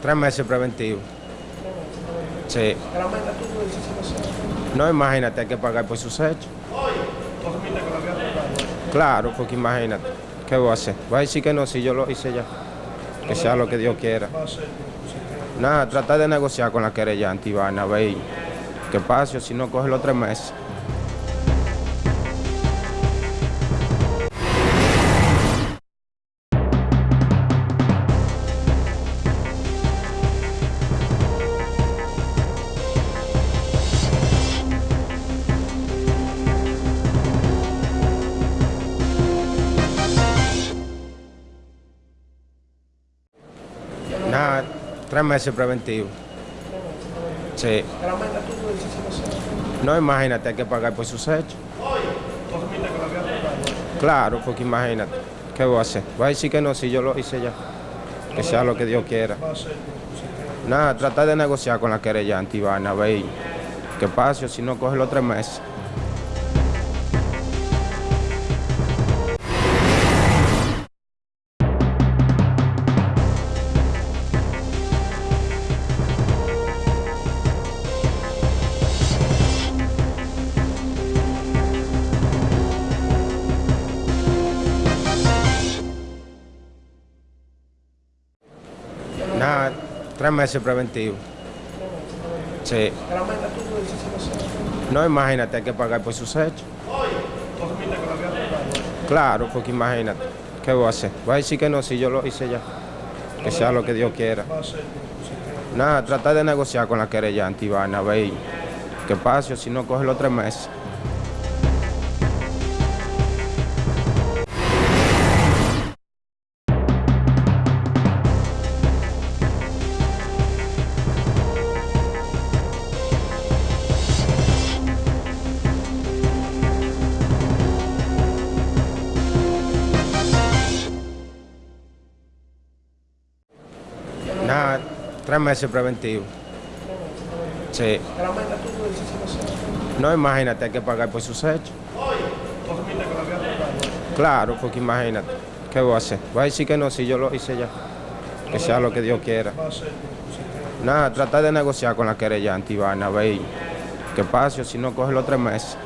Tres meses preventivo. Sí. No, imagínate, hay que pagar por sus hechos. Claro, porque imagínate, ¿qué voy a hacer? Voy a decir que no, si yo lo hice ya. Que sea lo que Dios quiera. Nada, tratar de negociar con la querellante Iván, a ver qué si no coge los tres meses. Nada, tres meses preventivo. Sí. No, imagínate, hay que pagar por sus hechos. Claro, porque imagínate, ¿qué voy a hacer? Voy a decir que no, si yo lo hice ya. Que sea lo que Dios quiera. Nada, tratar de negociar con la querellante Iván, a ver qué si no coge los tres meses. Nada, tres meses preventivo. Sí. No, imagínate, hay que pagar por sus hechos. Claro, porque imagínate, ¿qué voy a hacer? Voy a decir que no, si yo lo hice ya. Que sea lo que Dios quiera. Nada, tratar de negociar con la querellante Iván, a ver qué pasa, si no coge los tres meses. Nada, tres meses preventivo. Sí. No, imagínate, hay que pagar por sus hechos. Claro, porque imagínate, ¿qué voy a hacer? Voy a decir que no, si yo lo hice ya. Que sea lo que Dios quiera. Nada, tratar de negociar con la querellante Iván, a ver qué pasa, si no coge los tres meses.